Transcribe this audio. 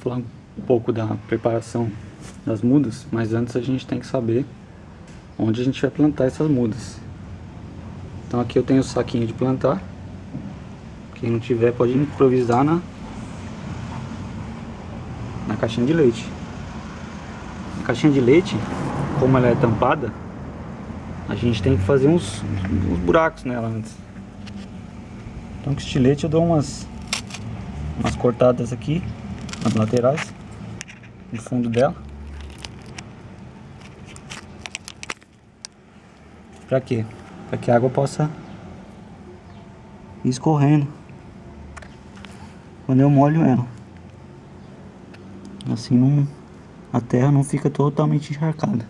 falar um pouco da preparação das mudas, mas antes a gente tem que saber onde a gente vai plantar essas mudas. Então aqui eu tenho o saquinho de plantar. Quem não tiver pode improvisar na, na caixinha de leite. A caixinha de leite, como ela é tampada, a gente tem que fazer uns, uns buracos nela antes. Então com estilete eu dou umas, umas cortadas aqui nas laterais, no fundo dela. Pra quê? Pra que a água possa ir escorrendo quando eu molho ela. Assim não, a terra não fica totalmente encharcada.